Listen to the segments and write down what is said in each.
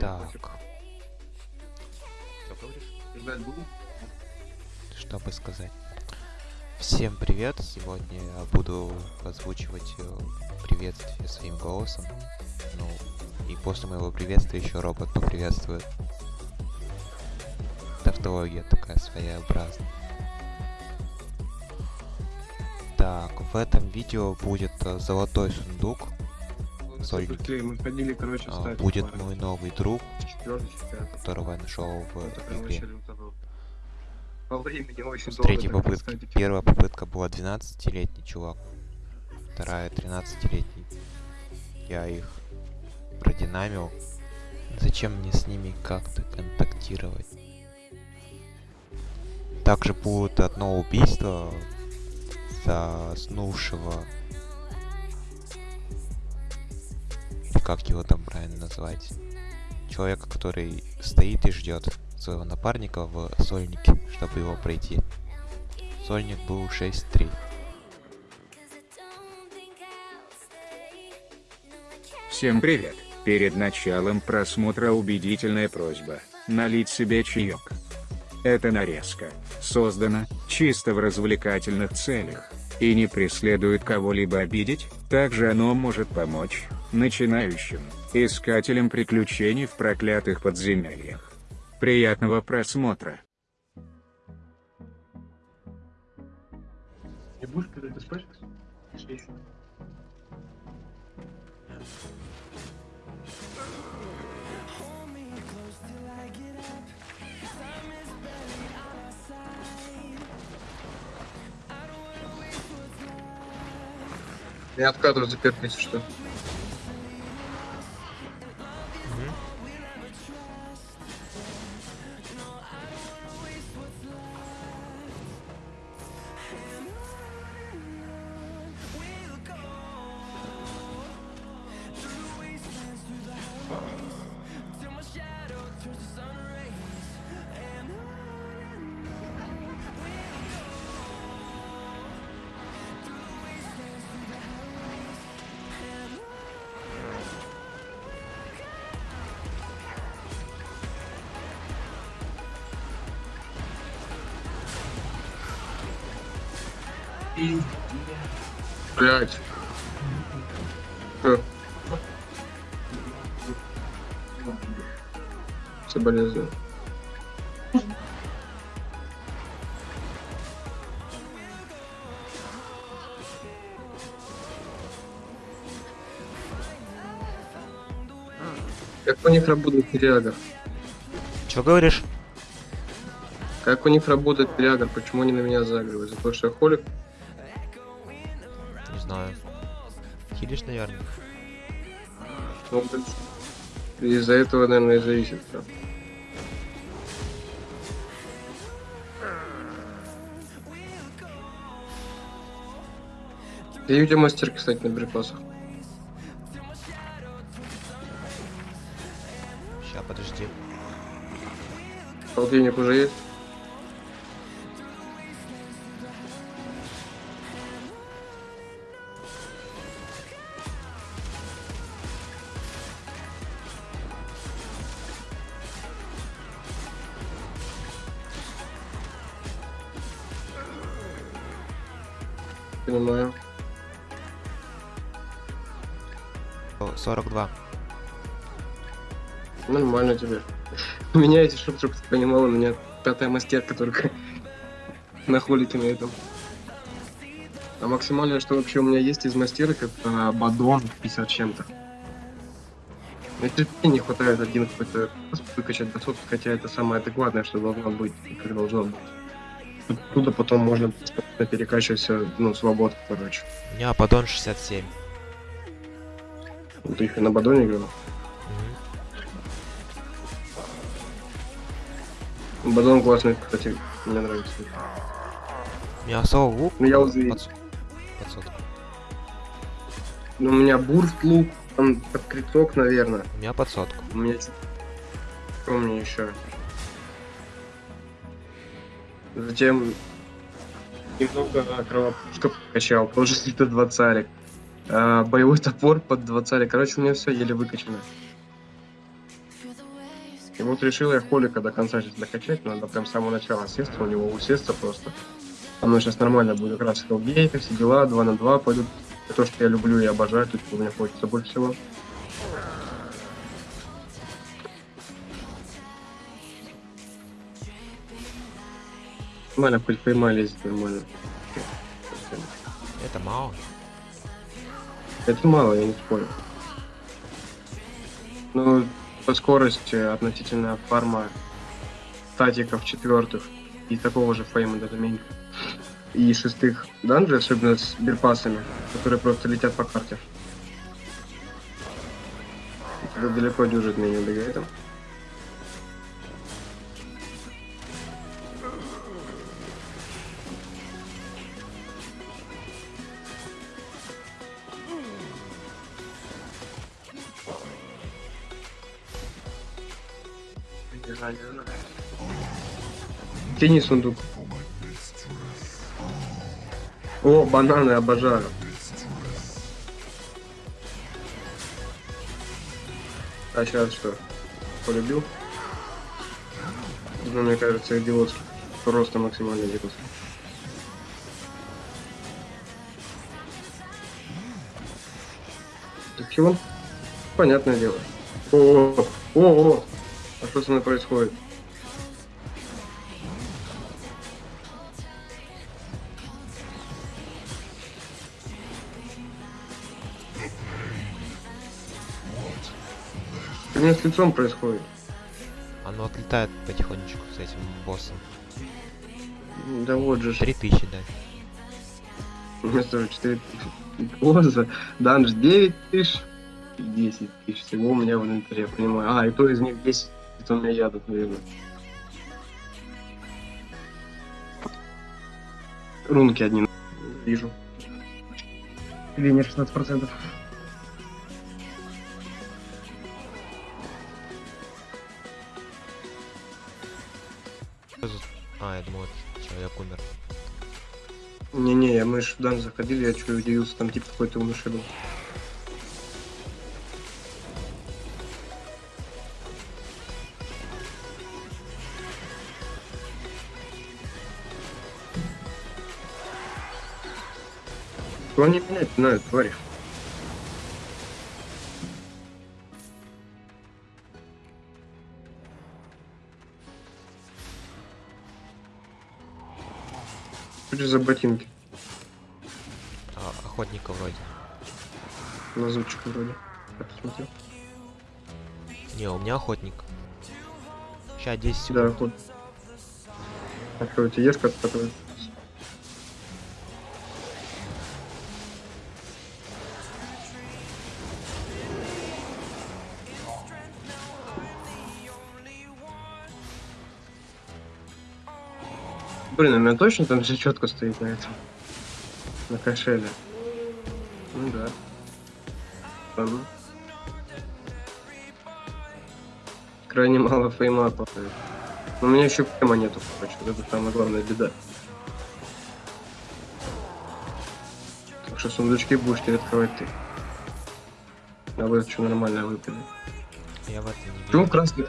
Так. Что бы сказать? Всем привет! Сегодня я буду озвучивать э, приветствие своим голосом. Ну, и после моего приветствия еще робот поприветствует. Тавтология такая своеобразная. Так, в этом видео будет э, золотой сундук. Сольники. Мы ходили, короче, А, будет мой новый друг, которого я нашел в игре. По времени очень С долго третьей попытки. Первая попытка была 12-летний чувак. Вторая 13-летний. Я их продинамил. Зачем мне с ними как-то контактировать? Также будет одно убийство заснувшего. Как его там правильно назвать? Человека, который стоит и ждет своего напарника в сольнике, чтобы его пройти. Сольник был 6-3. Всем привет! Перед началом просмотра убедительная просьба налить себе чаек. Эта нарезка создана чисто в развлекательных целях и не преследует кого-либо обидеть, также оно может помочь начинающим искателям приключений в проклятых подземельях. Приятного просмотра! Не будешь, когда ты спать? Я откатываю заперт, если что. Блять. Соболезную. Как у них работает реагор? Чё говоришь? Как у них работает реагор? Почему они на меня загривают? За то, что я холик? Не знаю. Хилишь, наверное. Ну. Из-за этого, наверное, и зависит. Всё. Я где мастер, кстати, на припасах. Ща, подожди. Полтинник уже есть? 42. Нормально тебе. У меня эти, чтоб, чтоб ты понимал, у меня пятая мастерка только на холике на этом. А максимальное, что вообще у меня есть из мастерок, это бадон 50 чем-то. Мне терпения не хватает один какой-то выкачать до сотки, хотя это самое адекватное, что должно быть, как должно быть. Оттуда потом можно перекачивать все, ну, свободу, короче. У меня поддон 67. Ты их на бадоне играл? Мгм. Бадон классный, кстати, мне нравится. Соло лук. Ну, я уже- под, под сотку. Ну, у меня бурст лук, там под криток, наверное. У меня под сотку. У меня что у меня еще? Затем немного кровопушка качал, тоже два царик. А, боевой топор под два царя. Короче, у меня все еле выкачано. И вот решил я Холика до конца сейчас докачать, надо прям с самого начала сесть, у него усесться просто. Оно сейчас нормально будет, как раз хелгейты, все дела, 2 на 2 пойдут. Это то, что я люблю и обожаю, тут меня хочется больше всего. Нормально, хоть поймали здесь нормально. Это мало. Это мало, я не спорю. Ну, по скорости относительно фарма статиков четвертых и такого же фейма даже меньше. И шестых данжей, особенно с бирпасами, которые просто летят по карте. Это далеко дюжит меня до этого. Тяни сундук. О, бананы обожаю. А сейчас что? Полюбил? Ну, мне кажется, идиотский. Просто максимально идиотский. Так чего? Понятное дело. О, о, о, о, а что со мной происходит? Меня с лицом происходит? Оно отлетает потихонечку с этим боссом. Да вот же. ж. 3000, да. У меня тоже 4 тысячи. Поза. Данж 9 тысяч. 10 тысяч всего у меня в инвентаре, я понимаю. А, и то из них 10, это у меня яда, наверное. Рунки одни вижу. Или не 16%. Я думал, это человек умер. Не-не, мы ж в данж заходили, я чуть удивился, там типа какой-то умыши был. Что они менять знают, твари? Это за ботинки? А, охотника вроде. Лазутчик вроде. Я посмотрел. Не, у меня охотник. Сейчас 10 секунд. Да, ход. А что, у тебя есть как который? Блин, у меня точно там все четко стоит на этом. На кошеле. Ну да. Ну. Крайне мало фейма падает. Но у меня еще прямо нету, короче. Вот это самая главная беда. Так что сундучки будешь теперь открывать ты. А вы что нормально выпили. Я в это не Почему красный?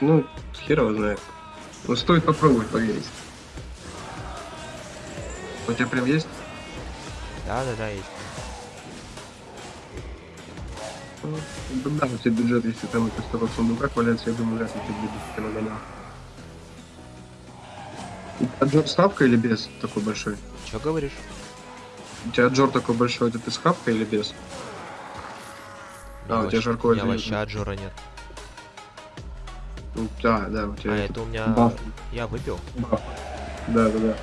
Ну, хер его знает. Ну, стоит попробовать поверить. У тебя прям есть? Да, да, да, есть. Ну, Да, да, у тебя бюджет, если там это столько в сундуках валяется, я думаю, вряд ли ты ты нагонял. У тебя Джор с хапкой или без такой большой? Че говоришь? У тебя Джор такой большой, это ты с хапкой или без? А, у тебя жарко У меня вообще аджора нет. Да, да, у тебя А, это у меня... баф. Я выпил. баф. Да, да, да.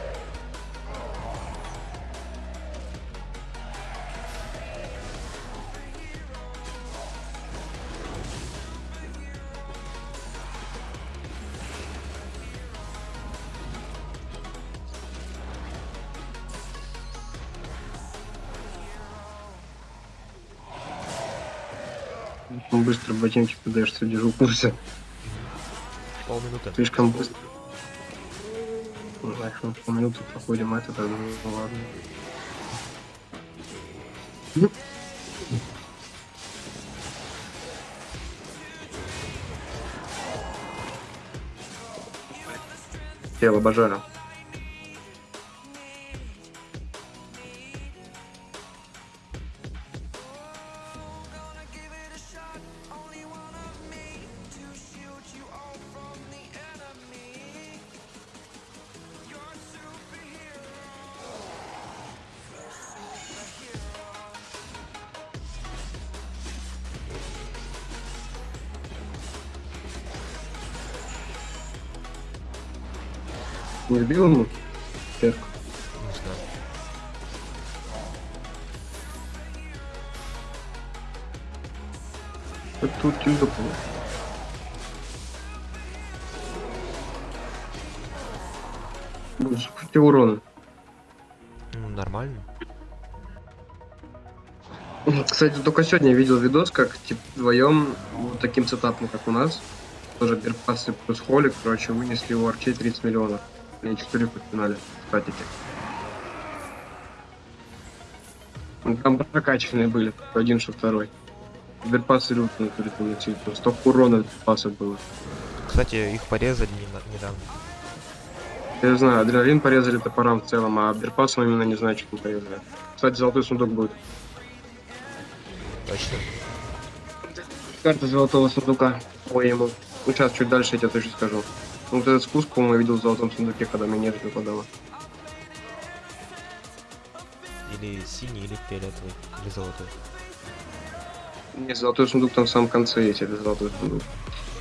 Быстро ботинки подаешься, держу курсе. Полминуты. Слишком быстро. Знаешь, ну, мы полминуты проходим а это, тогда ну ладно. Тело обожаю. Не сбил ему? Перк. Не знаю. Вот тут тильда было. Боже, сколько урона. Ну, нормально. Кстати, только сегодня видел видос, как типа вдвоем вот таким сетапом, как у нас, тоже Берпасы плюс Холик, короче, вынесли у Арчей 30 миллионов. Они 4 в финале, кстати. Ну, Там прокачанные были, один, что второй. Берпасы лютные перетянуть, столько урона Берпасов было. Кстати, их порезали не- недавно. Я знаю, адреналин порезали топором в целом, а Берпасом именно не знаю, что там порезали. Кстати, золотой сундук будет. Точно. Карта золотого сундука по ему. Ну, сейчас чуть дальше я тебе точно скажу. Ну, вот этот спуск, по-моему, я видел в золотом сундуке, когда мне нежить выпадала. Или синий, или фиолетовый, или золотой. Не, золотой сундук там в самом конце есть, это золотой сундук.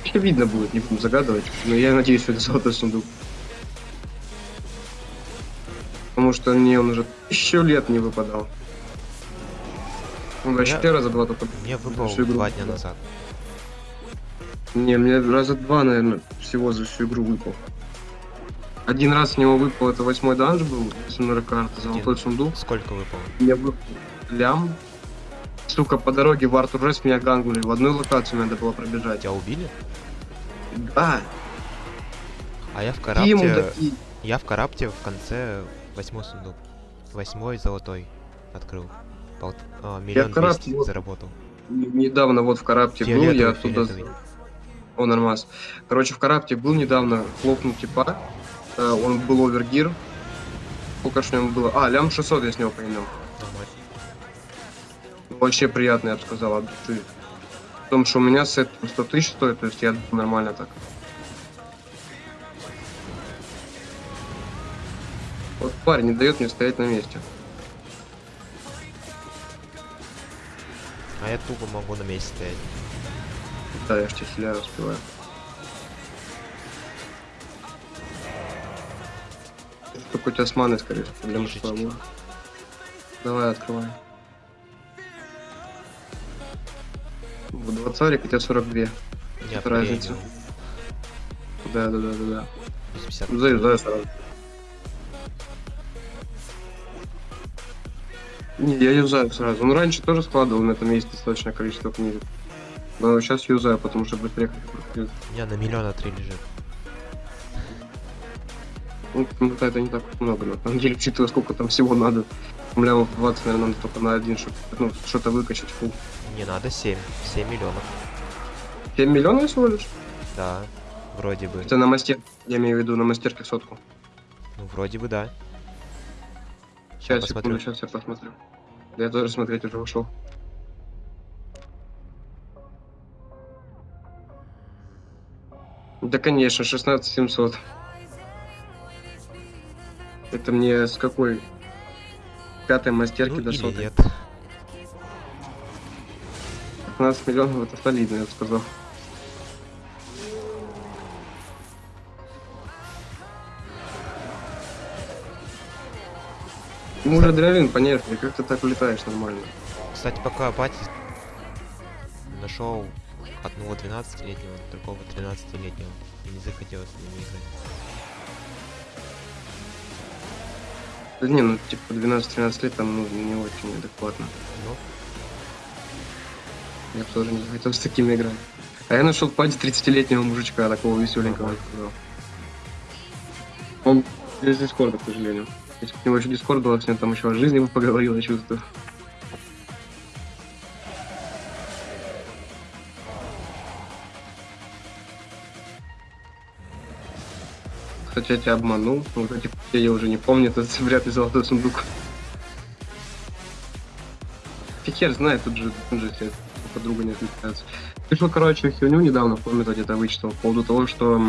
Еще видно будет, не буду загадывать, но я надеюсь, что это золотой сундук. Потому что мне он уже тысячу лет не выпадал. Он вообще Я- раза два только... Мне выпал два дня назад. Не, мне раза два, наверное, всего за всю игру выпал. Один раз с него выпал, это восьмой данж был, СМР карта, золотой Один. сундук. Сколько выпало? Мне выпал лям. Сука, по дороге в Артур Рес меня гангнули. В одной локацию надо было пробежать. Тебя убили? Да, А я в карапте... мудаки. Я в карапте в конце восьмой сундук. Восьмой золотой открыл. Пол- а, миллион карапте двести вот- заработал. Недавно вот в Карапте был, я оттуда... фиолетовый. О, нормас. Короче, в Карапте был недавно, хлопнул типа. Э, Он был овергир. Сколько ж него было? А, лям 600 я с него. Нормально. Вообще приятно, я бы сказал, от души. В том, что у меня сет 100 тысяч стоит, то есть я нормально так. Вот парень не дает мне стоять на месте. А я тупо могу на месте стоять. Да, я ж тебя хиляю, успеваю. С маной, скорее всего, с тобой. Давай, открывай. В 20 у тебя 42. У меня Это разница. Да, да, да, да, да. 50. Заюзаю сразу. Не, я юзаю сразу. Ну, раньше тоже складывал на этом месте достаточное количество книг. Но сейчас юзаю, потому что быстрее как У меня на миллиона три лежит. Ну, это не так много, на самом деле, учитывая, сколько там всего надо. Лямов 20, наверное, надо только на один, чтобы ну, что-то выкачать. Фу. Не надо 7. 7 миллионов. 7 миллионов всего лишь? Да. Вроде бы. Это на мастер, я имею в виду на мастерке сотку. Ну, вроде бы да. Сейчас, посмотрю. секунду, сейчас я посмотрю. Я тоже смотреть уже ушел. Да, конечно, 16 700. Это мне с какой? Пятой мастерки Ну, до сотой. нет. 15 миллионов это солидно, я бы сказал. Ну, уже адреналин понятно, как ты так улетаешь нормально. Кстати, пока пати нашел одного 12-летнего, другого 13-летнего. И не захотелось с ними играть. Да не, ну типа 12-13 лет там ну, не очень адекватно. Ну, Я бы тоже не захотел с такими играть. А я нашел пати 30-летнего мужичка, такого веселенького. сказал. Он без дискорда, к сожалению. Если бы у него еще дискорд был, с ним там еще о жизни бы поговорил, я чувствую. Кстати, я тебя обманул. Вот эти я уже не помню, это вряд ли золотой сундук. Фиг хер знает, тут же, тут же все подруга не отвлекается. Пришел, короче, херню недавно, комнате где-то вычитал, по поводу того, что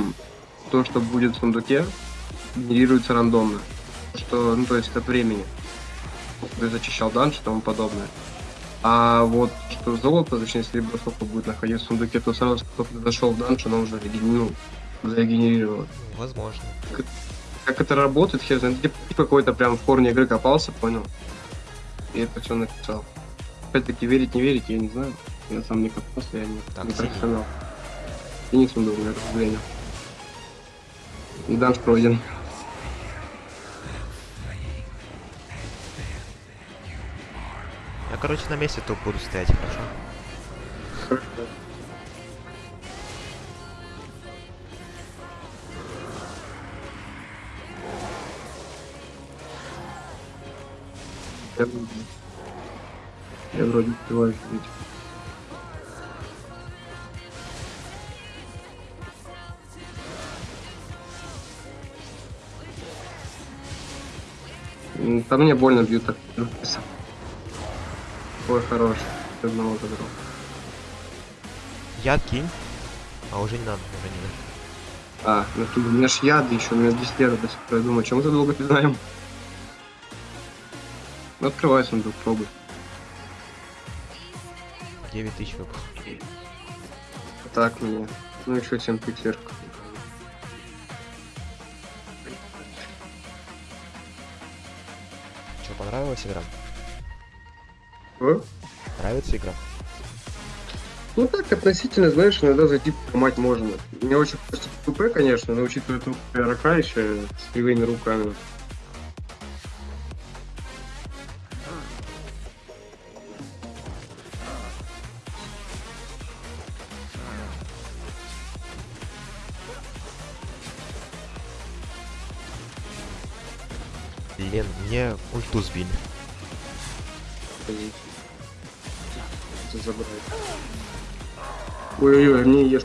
то, что будет в сундуке, генерируется рандомно. Что, ну, то есть от времени. Ты зачищал данж и тому подобное. А вот что золото, точнее серебро, сколько будет находиться в сундуке, то сразу, как ты зашел в данж, оно уже ну, зарегенерировало. Ну, возможно. Как это работает, хер знает. Типа какой-то прям в корне игры копался, понял? И это все написал. Опять-таки, верить, не верить, я не знаю. Я сам не копался, я не, Так, не профессионал. Феникс был, у меня, к сожалению. И данж пройден. Я, короче, на месте тут буду стоять, хорошо? Я, я вроде успеваю. М, По мне больно бьют так. Ой, хорош. Одного забрал. Яд кинь. А уже не надо, уже не надо. А, ну тут у меня ж яды еще, у меня 10 лет до сих пор. Я думаю, чем мы так долго знаем? Ну, открывай сундук, пробуй. 9 тысяч выпал. Так мне. Ну еще 7 тысяч сверху. Что, понравилась игра? О? Нравится игра? Ну так, относительно, знаешь, иногда зайти помать можно. Мне очень хочется ПП, конечно, но учитывая что я рака еще с кривыми руками. Ульту сбили. Ой-ой-ой, мне ешь.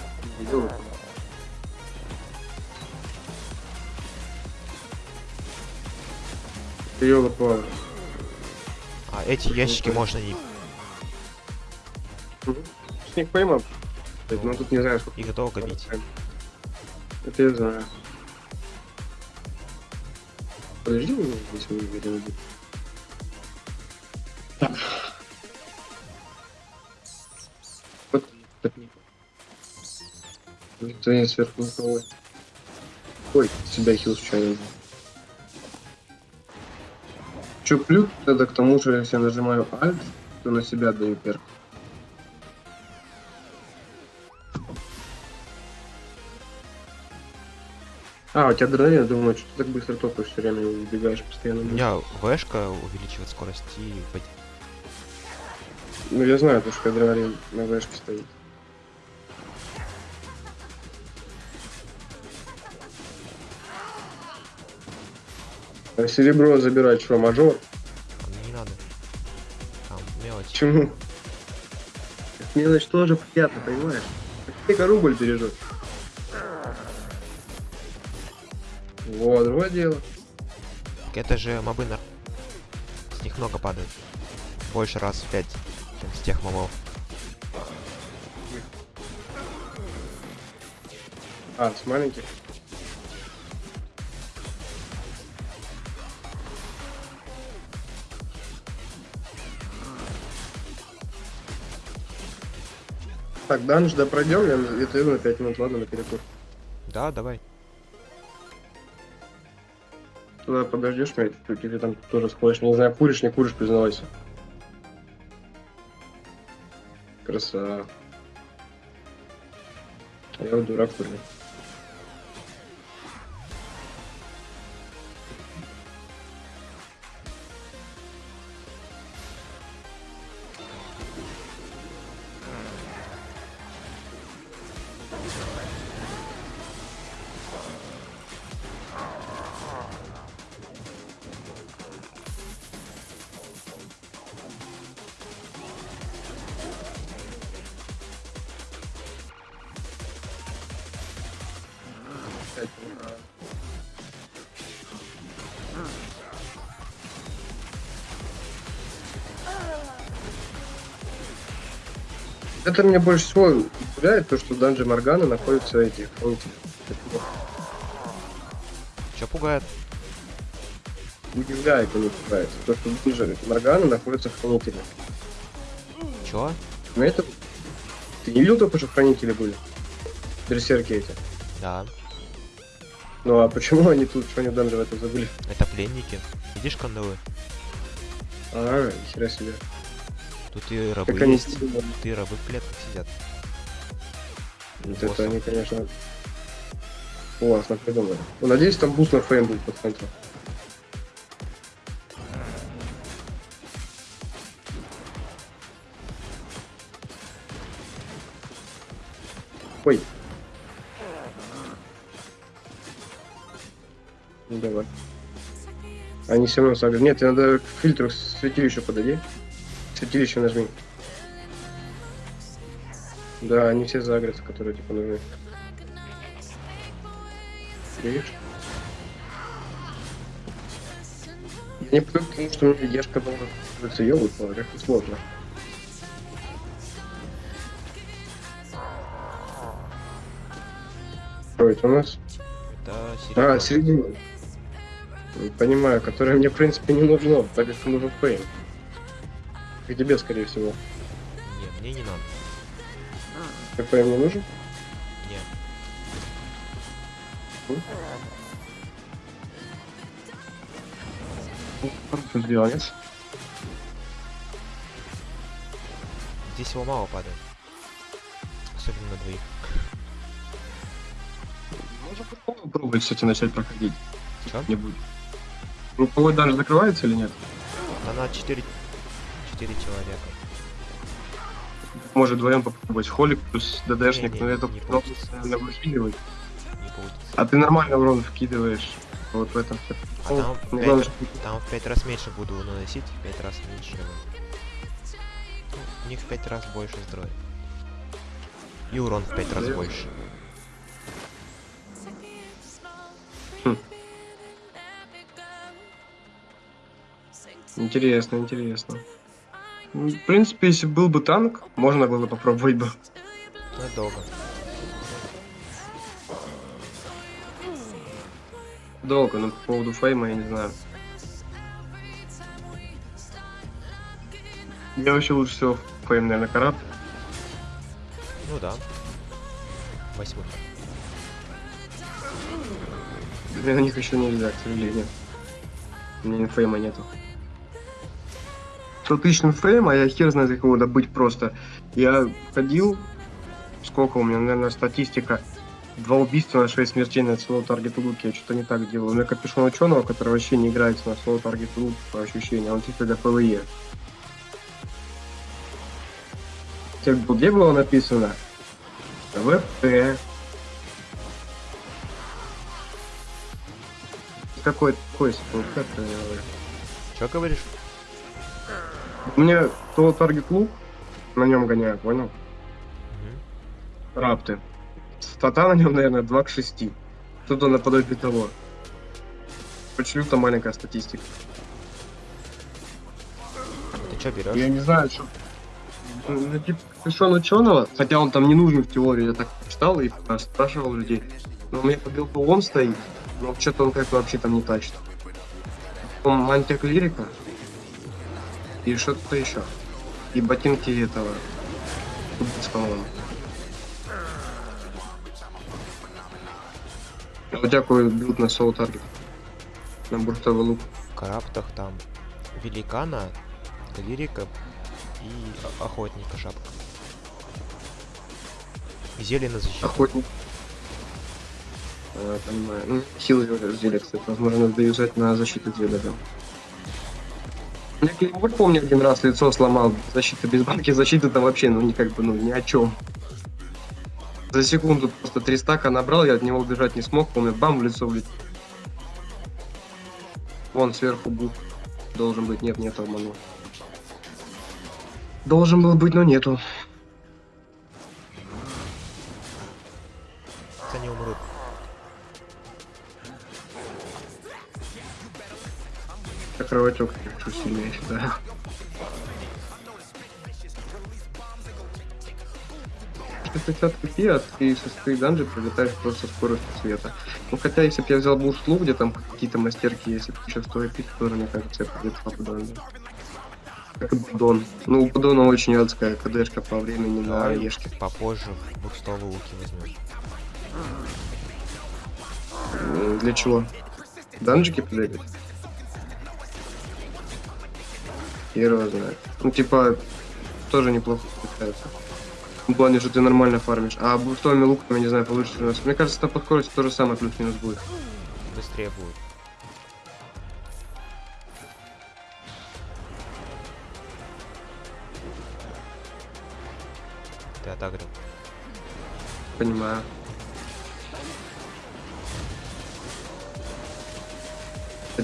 ёлка. А эти ящики можно не... Снег поймал. Ну тут не знаю, сколько. Их долго бить. Это я знаю. Подожди, мы видим. Вот так не. Никто не сверху никого. Ой, себя хил случайно. Чё плюс, тогда к тому же, если я нажимаю Alt, то на себя даю перк. А, у тебя адреналин, думаю, что ты так быстро топаешь все время, убегаешь постоянно. У меня вэшка увеличивает скорость и... Ну, я знаю, потому что адреналин на вышке стоит. А серебро забирать что, мажор? а Не надо. Там мелочь. Почему? Мелочь тоже приятно, понимаешь? Сколько рубль бережет. Вот, другое дело. Так Это же мобы на... С них много падает. Больше раз в 5, чем с тех мобов. А, с маленьких. Так, данж, да пройдем, я где-то на 5 минут, ладно, на перекур. Да, давай. Туда подождешь меня чуть-чуть, или там тоже сходишь, не знаю, куришь, не куришь, признавайся. Красава. А я вот дурак курю. Это меня больше всего удивляет, то, что в данже Моргана находятся эти хранители. Чё пугает? Удивляет, а не пугает. То, что в данже Моргана находятся хранители. Чё? Но это... Ты не видел только, что хранители были? Берсерки эти. Да. Ну а почему они тут, что они в данже в этом забыли? Это пленники. Видишь кандалы? А, хера себе. Тут и рабы Как они есть. стильно. Тут и рабы в клетках сидят. Вот Боссом. это они, конечно, классно придумали. Ну, надеюсь, там буст на фрейм будет под концом. Ой. Ну давай. Они все равно сагрят. Нет, надо к фильтру святилища подойди. Святилище нажми. Да, они все загрятся, которые типа нужны. Видишь? Я не привык к тому, что меня ешка должна становиться ёлка, как это сложно. Что это у нас? Это А, серебро. середина. Понимаю, которое мне, в принципе, не нужно, так как нужен фейм. И тебе, скорее всего. Не, мне не надо. Как фейм не нужен? Не. Что сделать? Здесь его мало падает. Особенно на двоих. Можно попробовать, кстати, начать проходить. Чё? Не будет. Групповой даже закрывается или нет? Да на 4... 4 человека. Может вдвоем попробовать холик плюс ДДшник, но это не получится. наверное, выкидывать. Не получится. А ты нормально урон вкидываешь. Вот в этом все. А там, Ну, в главное, пять, там в 5 раз меньше буду наносить, в 5 раз меньше. Ну, у них в 5 раз больше здоровья. И урон в 5 раз больше. Интересно, интересно. Ну, В принципе, если был бы танк, можно было попробовать бы. Ну, долго. Долго, но по поводу фейма я не знаю. Я вообще лучше всего fame, наверное, карат. Ну да. Восьмой. Мне на них еще нельзя, к сожалению. У меня фейма нету. 100 тысяч fame, а я хер знает, как его добыть просто. Я ходил, сколько у меня, наверное, статистика. Два убийства на 6 смертей на соло target луке. Я что-то не так делал. У меня капюшон ученого, который вообще не играет на соло target лук по ощущениям. Он чисто для PvE. Тех, где было написано? ВП. Какой секунд? Как я говорю? Чё говоришь? Меня то таргет лук, на нем гоняю, понял? Мгм. Рапты. Стата на нем, наверное, 2 к 6. Что-то наподобие того. Почему-то маленькая статистика. Ты чё берешь? Я не знаю, что... Ну, типа, капюшон ученого, хотя он там не нужен в теории, я так читал и спрашивал людей. Но у меня по билду он стоит, но что-то он как-то вообще там не тащит. Потом мантия клирика и что-то еще. И ботинки этого. По-моему. Какой build на соло target? На буртовый лук. В караптах там великана, лирика и охотника шапка. Зелье на защиту. Охотник. А, понимаю. Ну, силы зелья, кстати, возможно, надо юзать на защиту зелья, да. Я Клеймор, помню, один раз лицо сломал. Защита без банки защиты там вообще, ну, не как бы, ну, ни о чем. За секунду просто три стака набрал, я от него убежать не смог, помню, бам, в лицо влетел. Вон сверху бук. Должен быть, нет, нет, обманул. Должен был быть, но нету. Они умрут. Кровотек чуть сильнее, я считаю. 160 копи, а ты со своей данжи прилетаешь просто скоростью света. Ну хотя, если бы я взял бушлу, где там какие-то мастерки, если бы еще 100 копи, тоже, мне кажется, я прилетал по данжи. Как и Будон. Ну, у Будона очень адская КДшка по времени на Ешке. попозже бурстовые луки возьмем. Для чего? Данжики побегать? Хер его знает. Ну, типа, тоже неплохо получается. В плане, что ты нормально фармишь. А бустовыми луками, не знаю, получится у нас. Мне кажется, там по скорости то же самое плюс-минус будет. Быстрее будет. Ты отагрил. Понимаю.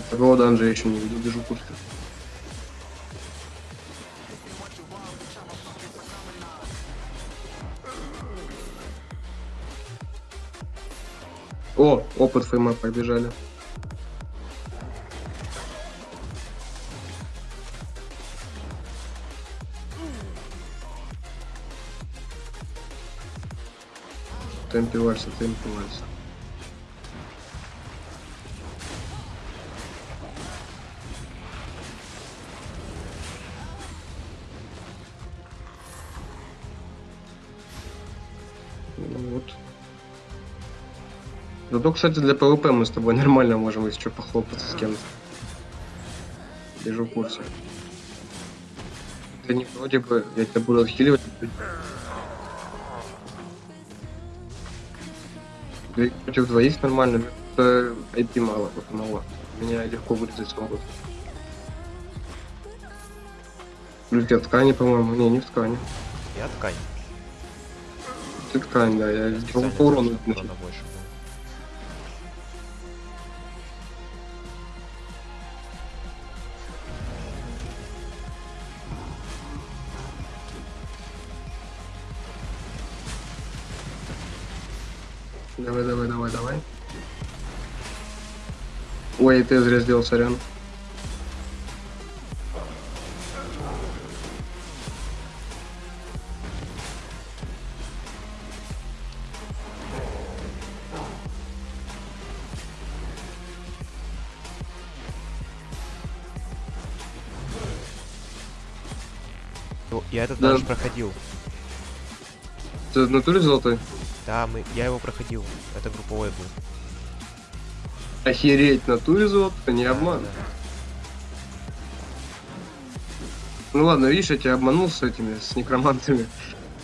Такого данжа я еще не видел, держу курс. О, опыт фейма побежали. Темпи Вальса, темпи Вальса. Зато, кстати, для PvP мы с тобой нормально можем, если что, похлопаться с кем-то. Держу в курсе. Ты не вроде бы, я тебя буду отхиливать. И против двоих нормально, это IP мало, вот мало. Меня легко вырезать смогут. Плюс я ткани, по-моему. Не, не в ткани. Я ткань. Ты ткань, да, я по, урону. больше. Ой, ты зря сделал, сорян. Ну, Я этот Да. даже проходил. Ты в натуре золотой? Да, мы, я его проходил. Это групповой был. Охереть, в натуре золотой, не обман. Ну ладно, видишь, я тебя обманул с этими, с некромантами.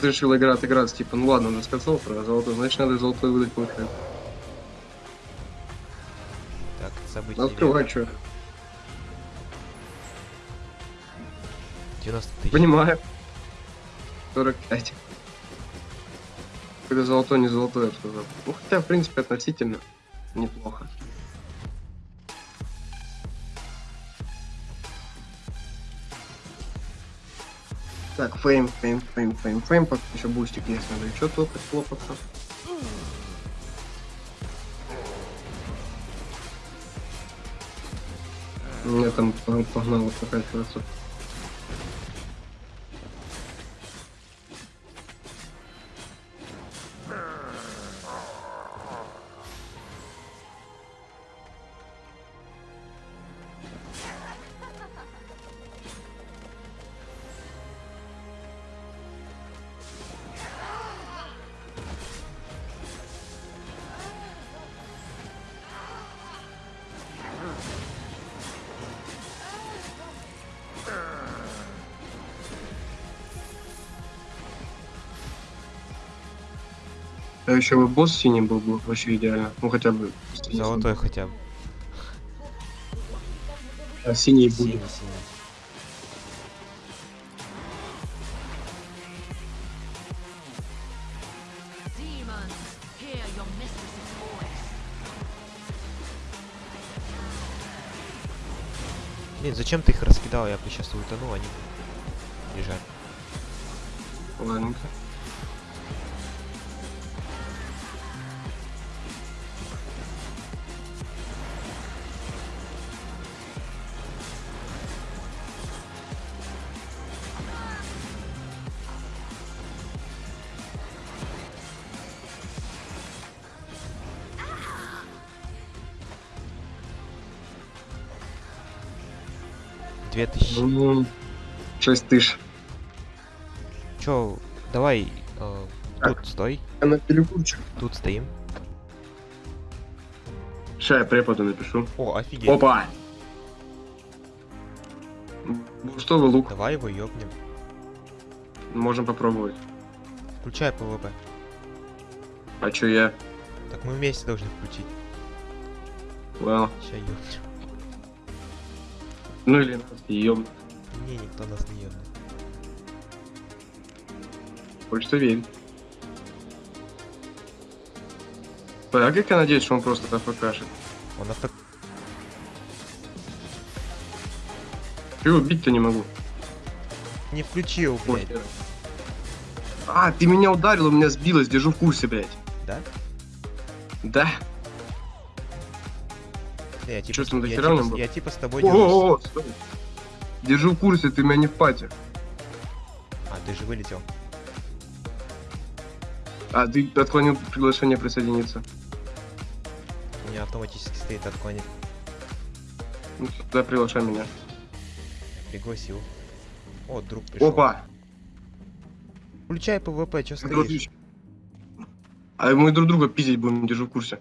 Ты решил играть, играть, типа, ну ладно, он рассказал про золотой, значит надо золотой выдать получается. Так, события. Ну, открывай, что. 90 тысяч. Понимаю. 45. Когда золотой, не золотой, я сказал. Ну, хотя, в принципе, относительно неплохо. Так, fame, fame, fame, fame, fame, пока еще бустик есть, надо еще топать, хлопаться. У меня там погнало прокачиваться. А еще бы босс синий был бы вообще идеально. Ну хотя бы. Золотой хотя бы. А синий Синий, будет. синий. Блин, зачем ты их раскидал? Я бы сейчас утонул, они лежат. Ладненько. 6 тысяч. Чё, давай, э, тут стой, Я на перекурчик. тут стоим. Сейчас я преподу напишу. О, офигеть. Опа! Ну что вы, лук? Давай его ёбнем. Можем попробовать. Включай PvP. А чё я? Так мы вместе должны включить. Well. Ща ёбнем. Ну или ём. Не, никто нас не ёбнет. Хочется верить. А как я надеюсь, что он просто АФКшит? Он авто... Чего убить-то не могу? Не включил, блядь. А, ты меня ударил, у меня сбилось, держу в курсе, блядь. Да? Да. Я типа, с- там, я, типа, я типа с тобой дерутся. О, стой. Держу в курсе, ты меня не в party. А, ты же вылетел. А, ты отклонил приглашение присоединиться. У меня автоматически стоит отклонить. Ну, да, приглашай меня. Пригласил. О, друг пришел. Опа! Включай PvP, чё стоишь? А мы друг друга пиздить будем, держу в курсе.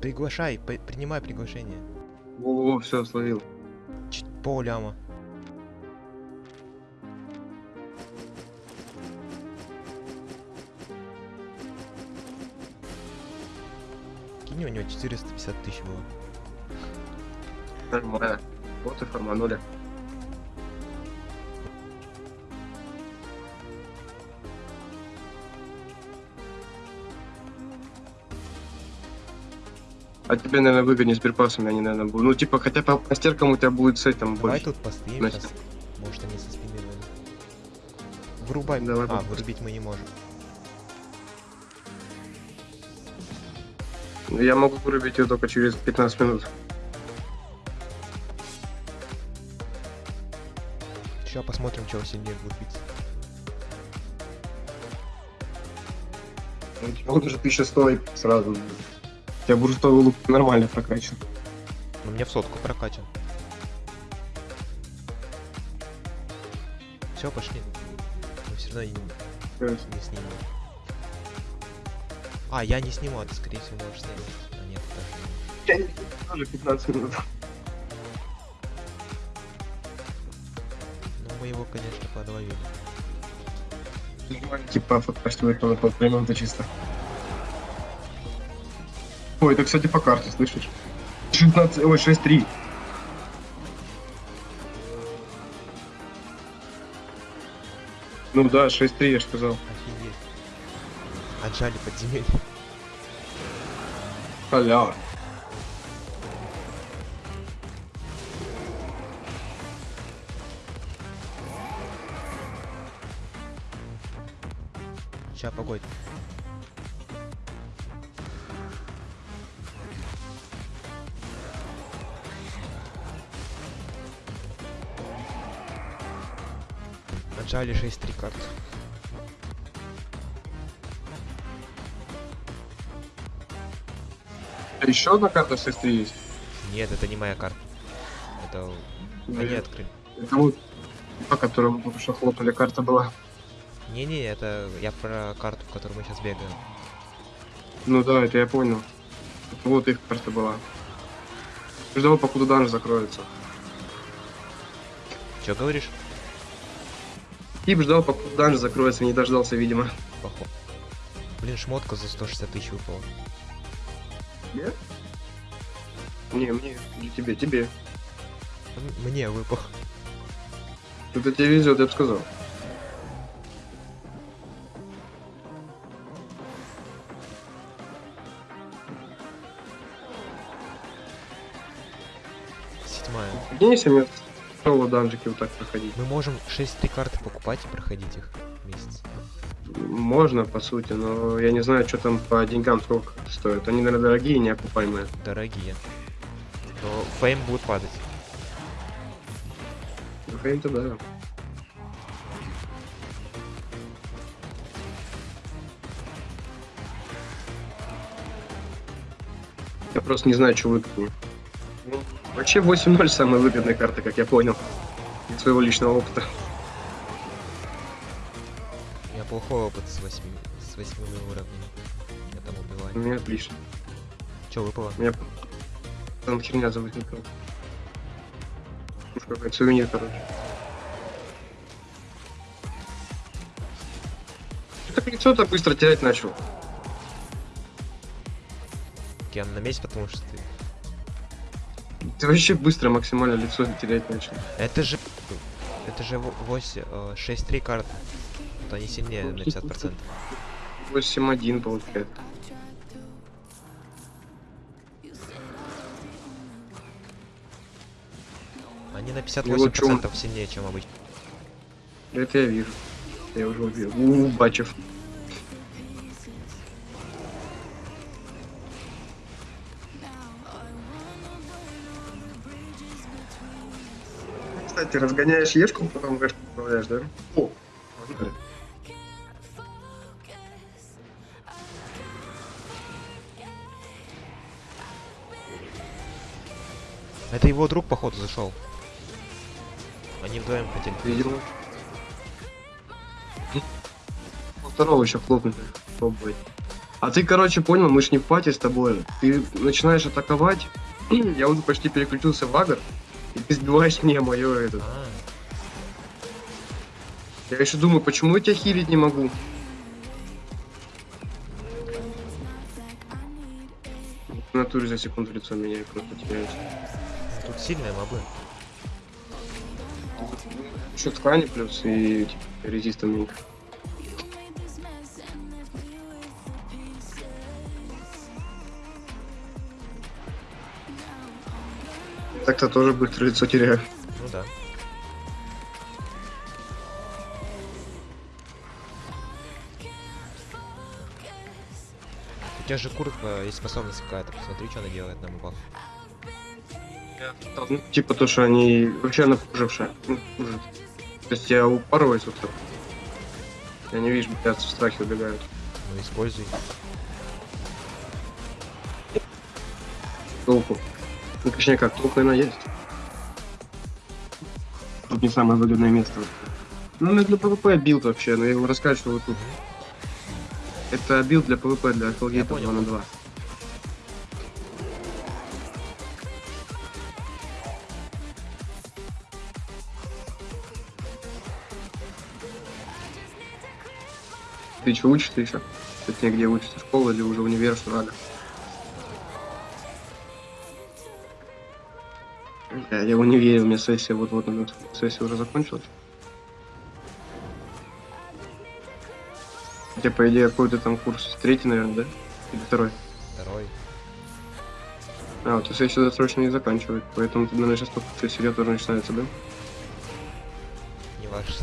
Приглашай, при- принимай приглашение. О, все, словил. Ч- Полляма. У него 450 тысяч было. Нормально. Вот и форманули. А тебе, наверное, выгоднее с перпасами, они, наверное, будут. Ну, типа, хотя по мастеркам у тебя будет с этим Давай больше. тут постоим Значит. сейчас. Может они со спины. Вырубай. Давай а, попробуем. вырубить мы не можем. Я могу вырубить ее только через 15 минут. Сейчас посмотрим, чего сильнее будет биться. У тебя он уже 1100 сразу. У тебя бурстовый лук нормально прокачан. Но у меня в сотку прокачан. Все, пошли. Мы все равно не, не снимем. А, я не сниму, а ты, скорее всего, можешь снять. А, нет, ты тоже не. Я тоже 15 минут. Ну, мы его, конечно, подловили. Типа, на полторы минуты чисто. Ой, это, кстати, по карте, слышишь? 16, ой, 6-3. Ну да, 6-3, я же сказал. Офигеть. Отжали подземелье. Халява. Ща, погодь. Отжали 6-3 карт. А еще одна карта 6-3 есть? Нет, это не моя карта. Это они открыли. Это вот, по которому только что хлопали, карта была. Не-не, это я про карту, в которую мы сейчас бегаем. Ну да, это я понял. Это вот их карта была. Ждал, покуда данж закроется. Че говоришь? Тип ждал, покуда данж закроется, не дождался, видимо. Поход. Блин, шмотка за 160 тысяч выпала. Нет? Не, мне, или тебе, тебе. Мне выпал. Это тебе везет, я бы сказал. Седьмая. Если мне соло данжики вот так проходить. Мы можем 6-3 карты покупать и проходить их в месяц. Можно, по сути, но я не знаю, что там по деньгам сколько стоит. Они, наверное, дорогие и неокупаемые. Дорогие. То фейм будет падать. Ну, Фейм-то да. Я просто не знаю, что выгоднее. Ну, Вообще 8-0 самая выгодная карта, как я понял. из своего личного опыта. У меня плохой опыт с 8, с 8 уровнями. У меня отлично. Че выпало? У меня там херня завозникла. Какой-то сувенир, короче. Ты лицо-то быстро терять начал. Я на месте, потому что ты... Ты вообще быстро максимально лицо терять начал. Это же... Это же 8, 6-3 карты. То они сильнее на 50%. 8-1 получается. Они на Ну вот чё он- 58% сильнее, чем обычно. Это я вижу. Я уже увидел. У, Бачев. Кстати, разгоняешь ешку, потом гэшку управляешь, да? О. Это его друг, походу, зашел. Они вдвоем хотели. Видел. Ну, Второго еще хлопнуть попробовать. А ты, короче, понял, мы ж не в пати с тобой. Ты начинаешь атаковать, я уже почти переключился в агр, и ты сбиваешь мне мое это. А, Я еще думаю, почему я тебя хилить не могу? В натуре за секунду лицо меняю, просто теряюсь. тут сильные мобы. Еще ткани плюс и типа, резист умненько. Так-то тоже быстро лицо теряю. Ну да. У тебя же куртка есть способность какая-то. Посмотри, что она делает на мобах. Ну, типа то, что они вообще напужившие. Есть я упарываюсь вот так. Я не вижу, боятся в страхе убегают. Ну, используй. Толку. Ну, точнее как, толку она есть. Тут не самое выгодное место. Ну, это для PvP build вообще, но я его раскачиваю тут. Это build для PvP, для Hellgate понял. 2 на 2. Ты что, учишься еще? Точнее, где учишься? Школа или уже универ, что надо? Я, я в универе, у меня сессия вот-вот, сессия уже закончилась. Хотя, по идее, какой-то там курс третий, наверное, да? Или второй? Второй. А, вот сессию досрочно не заканчивают, поэтому, ты, наверное, сейчас только сессия тоже начинается, да? Не важно.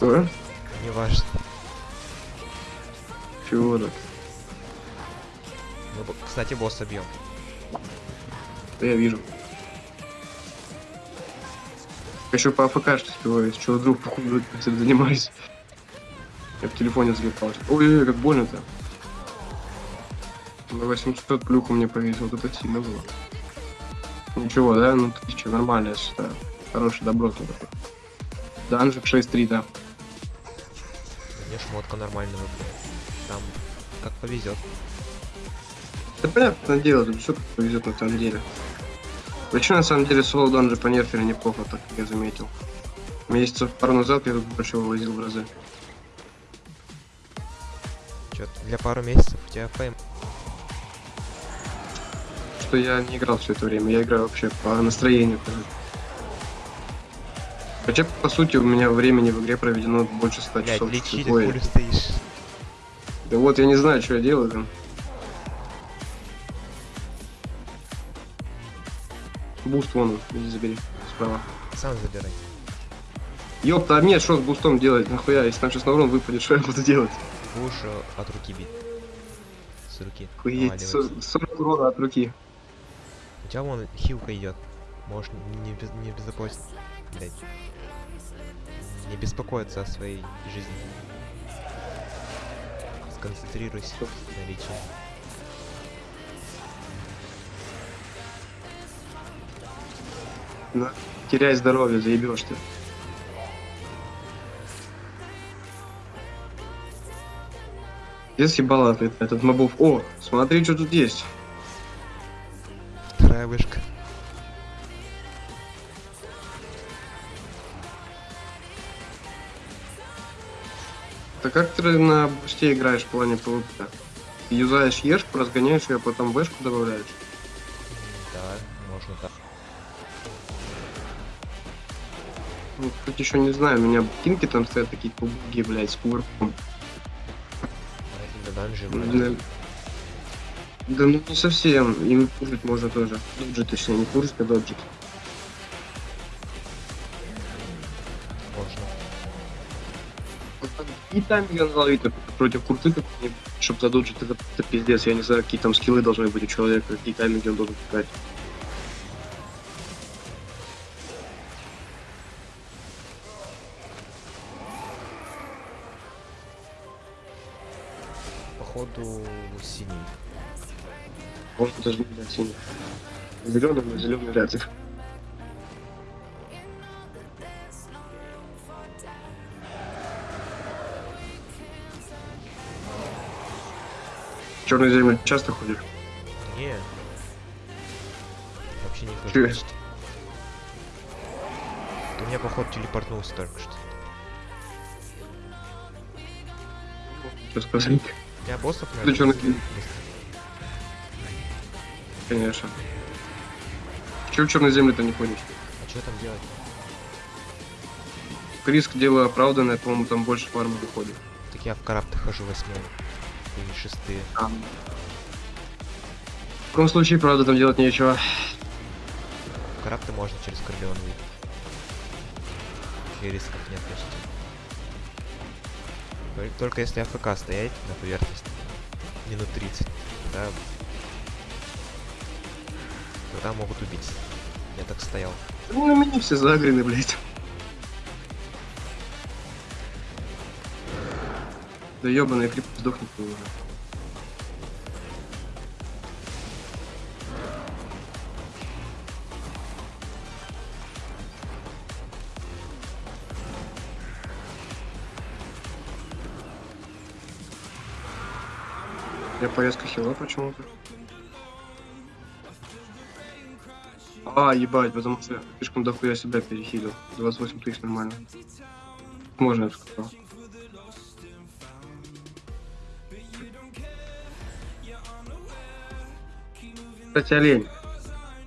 Да? Не важно. Чего так? Мы, кстати, босса бьем. Да я вижу. Еще по АФК что успеваю, чего вдруг походу этим занимаюсь. Я в телефоне залипал. Ой-ой-ой, как больно-то. На 800 плюху мне повесил, вот это сильно было. Ничего, да? Ну, тысяча, нормально, я считаю. Хороший добротный такой. Данжик 6-3, да. Мне шмотка нормально выпала. Там как повезет. Да понятное дело, тут все повезет на самом деле. Вообще, на самом деле, соло данжи по нерферу неплохо, так как я заметил. Месяцев пару назад я тут больше вывозил в разы. Чё, для пару месяцев у тебя фейм. Что я не играл все это время, я играю вообще по настроению. короче. Хотя, по сути, у меня времени в игре проведено больше 100 Блять, часов. Ой, пулю стоишь. Да вот, я не знаю, что я делаю там. Буст вон, иди забери, справа. Сам забирай. Ёпта, а мне что с бустом делать? Нахуя, если там сейчас на урон выпадет, что я буду делать? Будешь э, от руки бить. С руки. Наваливать. со- 40 урона от руки. У тебя вон хилка идет. Можешь не, без, не безопасен. Блять. Не беспокоиться о своей жизни. Сконцентрируйся на лечении. Да. теряй здоровье, заебешь ты. Где съебало этот, мобов? О, смотри, что тут есть. Вторая Да как ты на бусте играешь в плане ПВП? Ты юзаешь ешку, разгоняешь ее, а потом вешку добавляешь. Да, можно так. Ну, тут еще не знаю, у меня кинки там стоят такие кубки, блядь, с кувырком. Да, да ну не совсем, им пуржить можно тоже. Доджит, точнее, не пуржить, а доджит. И тайминг наловить против курты, чтобы задоджить, это, это пиздец. Я не знаю, какие там скиллы должны быть у человека, какие тайминги он должен играть. Походу синий. Он даже не синий. Зеленый, но зеленый вряд ли. Черный землю часто ходишь? Не. Вообще не хожу. Ты меня, походу, телепортнулся только что. Что сказать? Я боссов, Ты чё, быстро- накинул? Конечно. Чего в черной земле-то не ходишь? А что там делать? Риск дело оправданное, по-моему, там больше фармы выходит. Так я в карапты хожу восьмой. Шестые. В таком случае, правда, там делать нечего. В карапты можно через Корлеон выйти. Вообще рисков нет почти. Тол- Только если АФК стоять на поверхности минут 30, тогда... Тогда могут убить. Я так стоял. Ну, на меня все загрены, блядь. Да ебаный крип сдохнет ты уже. Порезка хила почему-то. А, ебать, потому что я слишком дохуя себя перехилил. 28 тысяч нормально. Можно, я сказал. Кстати, олень.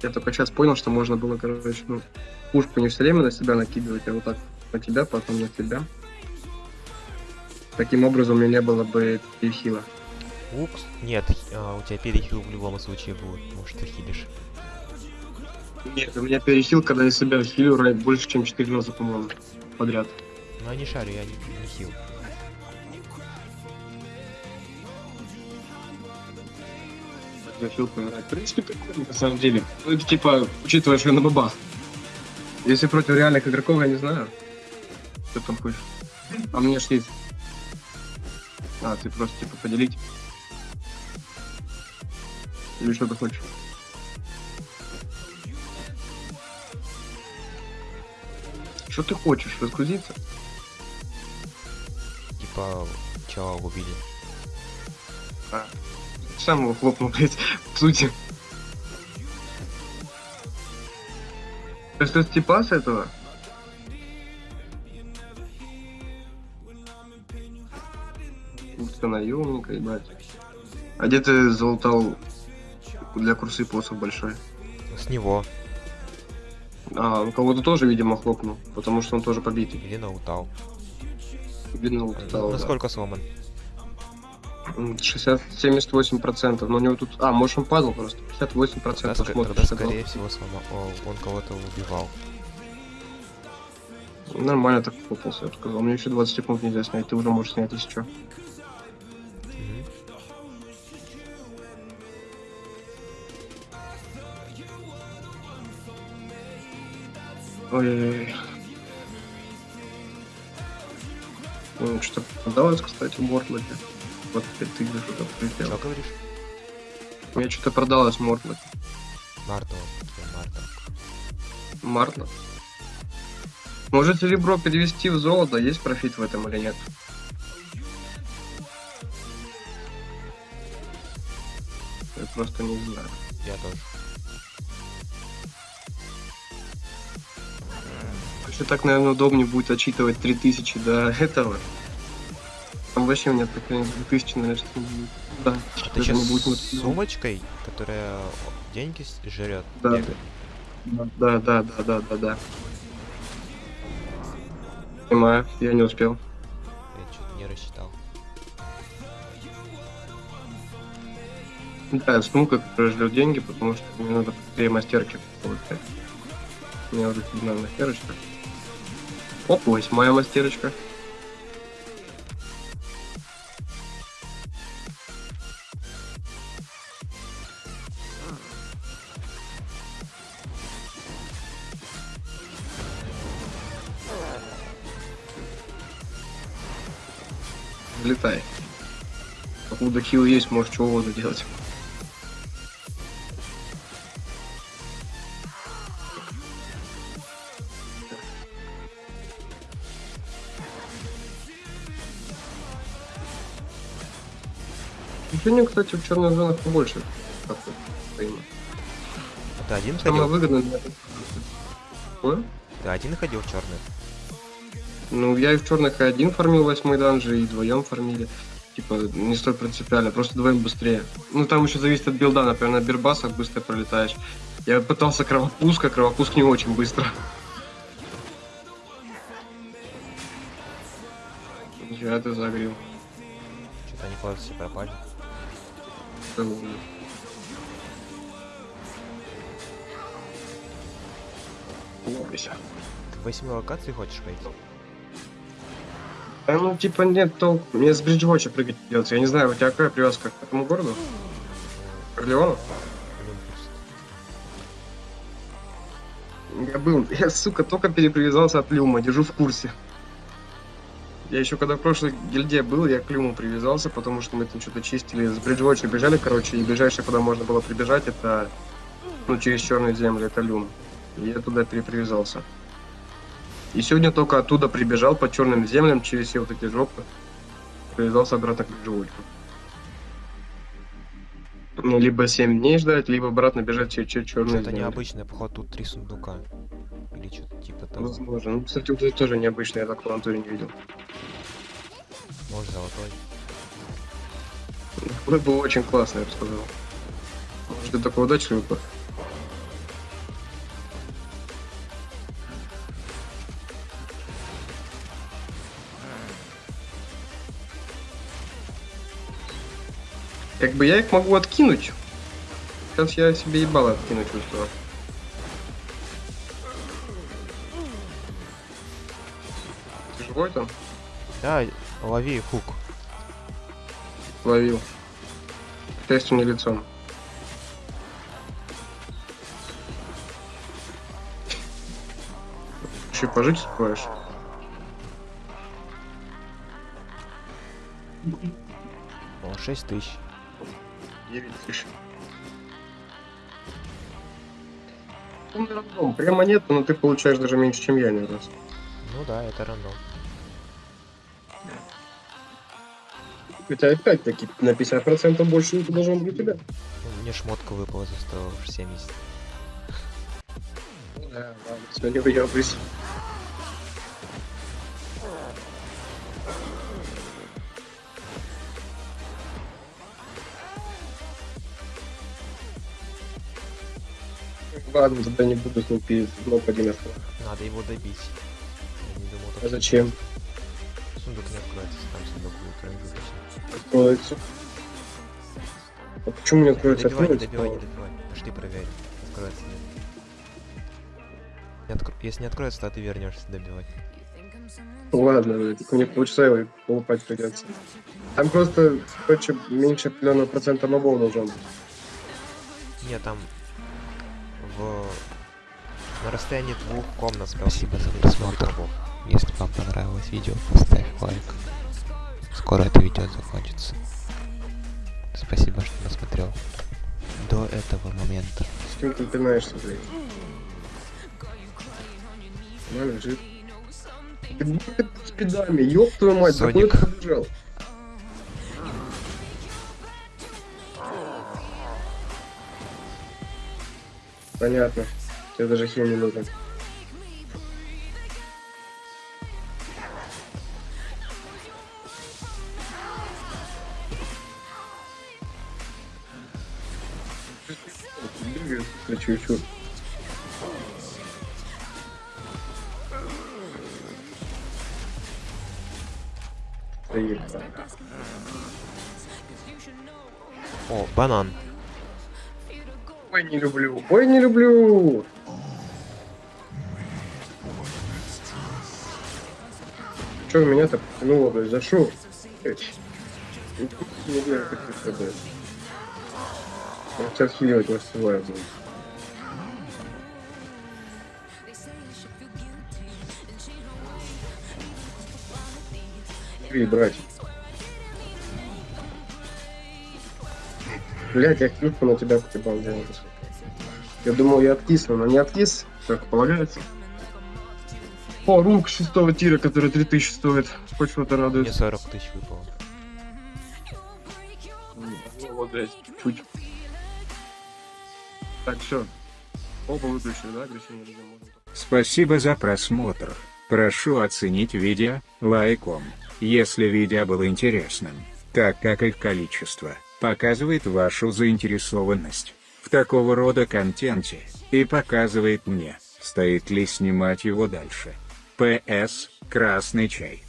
Я только сейчас понял, что можно было, короче, ну, пушку не все время на себя накидывать, а вот так на тебя, потом на тебя. Таким образом, у меня не было бы перехила. Упс. Нет, а, у тебя перехил в любом случае будет, потому что ты хилишь. Нет, у меня перехил, когда я себя хилю рай- больше, чем 4 раза, по-моему, подряд. Ну я не шарю, я не, не хил. Я хил помирать. В принципе, прикольно, на самом деле. Ну, это типа, учитывая, что я на бабах. Если против реальных игроков, я не знаю. Что там хочешь? А меня ж есть. А, ты просто типа поделить. Или что ты хочешь? Что ты хочешь? Разгрузиться? Типа, чела убили. А, сам его хлопнул, блядь, в сути. То есть это типа с этого? Ух ты, наемника, ебать. А где ты залутал для курсы посох большой? С него. А, у кого-то тоже, видимо, хлопнул, потому что он тоже побитый. Или наутал. Видно, Ну, лутал, да. Насколько сломан? М, 60-78 процентов, но у него тут... А, может он падал просто. 58 Тогда, процентов ска- смотрит. тогда 62. скорее всего сломал. О, он кого-то убивал. Нормально так попался, я сказал. Мне еще 20 секунд нельзя снять, ты уже можешь снять, если что. Ой-ой-ой. Ну, что-то продалось, кстати, в Мортлоке. Вот 5000 за что-то Что прилетело. говоришь? Меня что-то продалось он, я Марта. Мартлок? Может серебро перевести в золото? Есть профит в этом или нет? Я просто не знаю. Я тоже. Вообще так, наверное, удобнее будет отчитывать 3000 до этого. Там вообще у меня так, наверное, 2000, наверное, что не будет. Да, А ты сейчас будет с сумочкой, которая деньги жрет, Да. бегает? Да, да, да, да, да, да. Понимаю, я не успел. Я что-то не рассчитал. Да, сумка, которая ждет деньги, потому что мне надо быстрее мастерки получать. У меня уже седьмая мастерочка. Оп, восьмая мастерочка. Взлетай. Покуда хил есть, можешь чего угодно делать. Сегодня, кстати, в черных зонах побольше. ты один Самое ходил? выгодное для Ой? Ты один ходил в черный? Ну, я и в черных и один фармил восьмой данжи, и вдвоем фармили. Типа, не столь принципиально, просто вдвоем быстрее. Ну, там еще зависит от билда, например, на бирбасах быстро пролетаешь. Я пытался кровопуск, а кровопуск не очень быстро. Я ты загрел. Что-то они куда-то все пропали. Лопайся. Ты восьми локации хочешь пойти? А ну, типа, нет толку. Мне с Бриджвотча прыгать придется. Я не знаю, у тебя какая привязка к этому городу? К Орлеону? Я был, я, сука, только перепривязался от Люма, держу в курсе. Я еще когда в прошлой гильдии был, я к Люму привязался, потому что мы там что-то чистили, с Бриджвотча бежали, короче, и ближайшее, куда можно было прибежать, это, ну, через черные земли, это Люм. И я туда перепривязался. И сегодня только оттуда прибежал по черным землям, через все вот эти жопы, привязался обратно к Бриджвотчу. Ну, либо 7 дней ждать, либо обратно бежать через, черные Что-то земли. необычное, походу тут три сундука. Или что-то типа того. Возможно. Ну, кстати, вот это тоже необычно, я так в натуре не видел. Может золотой. Это было очень классно, я бы сказал. Может, ты такой удачный выпад. Как бы я их могу откинуть. Сейчас я себе ебало откину, чувствую. Ты живой там? Да, лови хук. Ловил. К счастью, не лицом. Еще пожить успеваешь? О, 6 тысяч. 9 тысяч. Полный рандом. Прямо нет, но ты получаешь даже меньше, чем я, наверное. Ну да, это рандом. Хотя опять-таки на 50% больше не должен быть у тебя. Ну, Мне шмотка выпала за 170. Да, ладно, все, не выебывайся. Ладно, тогда не буду с ним ну, один Надо его добить. Я не думал, А так зачем? сундук не откроется, там сундук будет. Откроется. А почему не откроется? Добивай, не добивай, не добивай. Пошли проверь. Откроется нет. Не откро- Если не откроется, то ты вернешься добивать. Ладно, блядь, только мне полчаса его полупать придется. Там просто, короче, меньше определенного процента мобов должен быть. Нет, там в на расстоянии двух комнат Спасибо за просмотр. Если вам понравилось видео, поставь лайк. Скоро это видео закончится. Спасибо, что досмотрел. До этого момента. С кем ты пинаешься, блядь? Она лежит. Ты с спидами, ёб твою мать, Соник. ты побежал? Понятно. Тебе даже хил не нужен. Чуть-чуть. О, банан. Ой, не люблю. Ой, не люблю. Че меня-то потянуло, блядь, за шо? Не знаю, как это, блядь. Сейчас отхиливать не успеваю, блядь. Три, братья. Блять, я клюшку на тебя покипал делать. Я думал, я откисну, но не откис, как полагается. О, рук шестого тира, который 3000 стоит. Хоть что-то радует. Мне 40 тысяч выпало. Ну, вот, блядь, чуть. Так, все. Оба выключили, да, агрессивный режим? Спасибо за просмотр. Прошу оценить видео лайком, если видео было интересным, так как их количество показывает вашу заинтересованность в такого рода контенте и показывает мне, стоит ли снимать его дальше. П.С. Красный чай.